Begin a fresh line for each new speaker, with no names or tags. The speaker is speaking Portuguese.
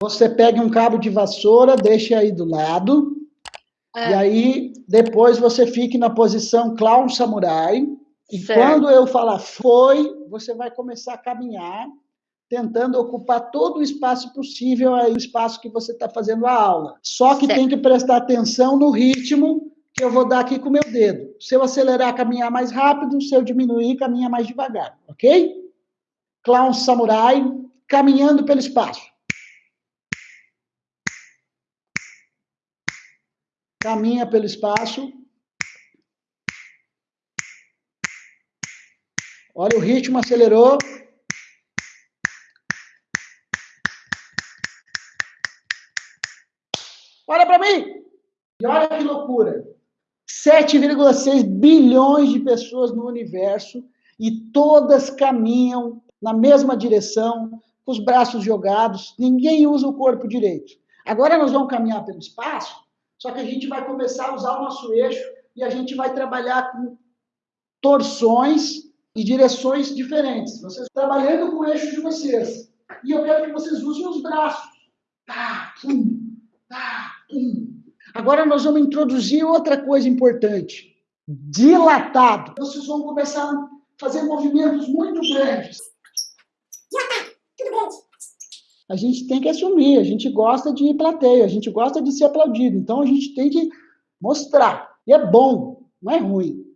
Você pega um cabo de vassoura, deixa aí do lado, é. e aí depois você fique na posição clown samurai, e certo. quando eu falar foi, você vai começar a caminhar, tentando ocupar todo o espaço possível aí, o espaço que você está fazendo a aula. Só que certo. tem que prestar atenção no ritmo que eu vou dar aqui com o meu dedo. Se eu acelerar, caminhar mais rápido, se eu diminuir, caminha mais devagar, ok? Clown samurai, caminhando pelo espaço. Caminha pelo espaço. Olha o ritmo, acelerou. Olha para mim! E olha que loucura! 7,6 bilhões de pessoas no universo e todas caminham na mesma direção, com os braços jogados, ninguém usa o corpo direito. Agora nós vamos caminhar pelo espaço, só que a gente vai começar a usar o nosso eixo e a gente vai trabalhar com torções e direções diferentes. Vocês trabalhando com o eixo de vocês. E eu quero que vocês usem os braços. Tá, pum, tá, pum. Agora nós vamos introduzir outra coisa importante. Dilatado. Vocês vão começar a fazer movimentos muito grandes. A gente tem que assumir, a gente gosta de plateia, a gente gosta de ser aplaudido. Então a gente tem que mostrar. E é bom, não é ruim.